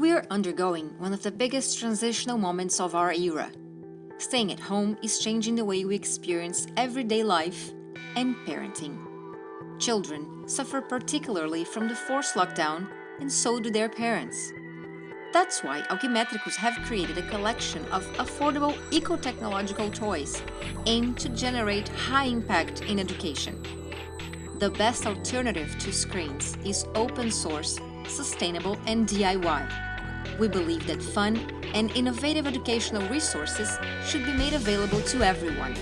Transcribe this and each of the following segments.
We are undergoing one of the biggest transitional moments of our era. Staying at home is changing the way we experience everyday life and parenting. Children suffer particularly from the forced lockdown, and so do their parents. That's why Alquimetricos have created a collection of affordable eco-technological toys aimed to generate high impact in education. The best alternative to screens is open source, sustainable and DIY. We believe that fun and innovative educational resources should be made available to everyone.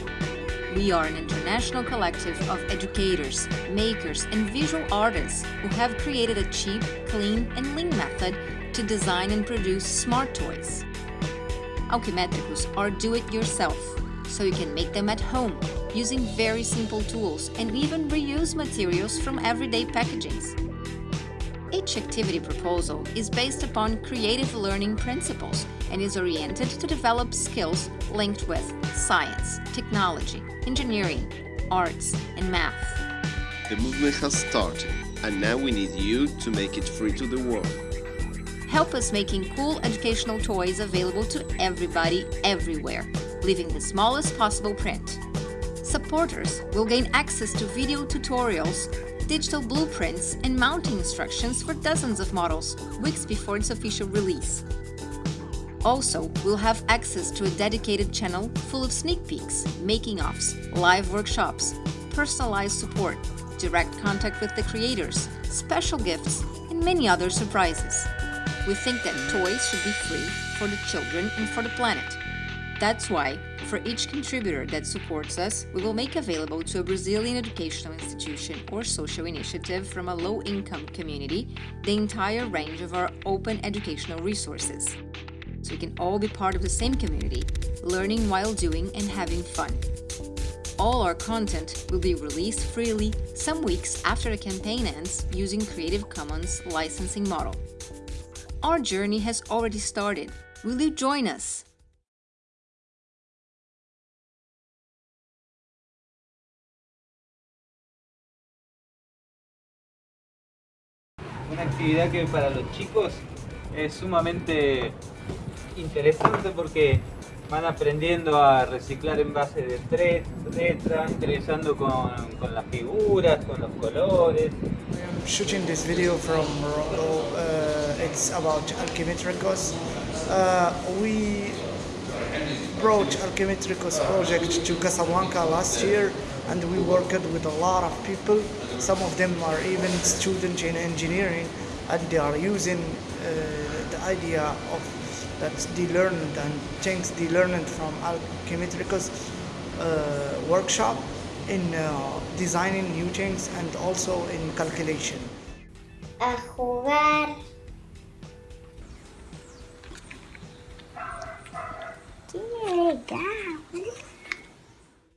We are an international collective of educators, makers and visual artists who have created a cheap, clean and lean method to design and produce smart toys. Alquimetricos are do-it-yourself, so you can make them at home using very simple tools and even reuse materials from everyday packagings. Each activity proposal is based upon creative learning principles and is oriented to develop skills linked with science, technology, engineering, arts and math. The movement has started and now we need you to make it free to the world. Help us making cool educational toys available to everybody, everywhere, leaving the smallest possible print. Supporters will gain access to video tutorials, digital blueprints and mounting instructions for dozens of models, weeks before its official release. Also, we'll have access to a dedicated channel full of sneak peeks, making-offs, live workshops, personalized support, direct contact with the creators, special gifts, and many other surprises. We think that toys should be free for the children and for the planet. That's why, for each contributor that supports us, we will make available to a Brazilian educational institution or social initiative from a low-income community the entire range of our open educational resources. So we can all be part of the same community, learning while doing and having fun. All our content will be released freely some weeks after the campaign ends using Creative Commons licensing model. Our journey has already started. Will you join us? Una actividad que para los chicos es sumamente interesante porque van aprendiendo a reciclar en base de tres letras, interesando con, con las figuras, con los colores. Shooting this video from. Uh, it's about brought Alquimetricos project to Casablanca last year and we worked with a lot of people. Some of them are even students in engineering and they are using uh, the idea of that they learned and things they learned from Alquimetricos uh, workshop in uh, designing new things and also in calculation. my god.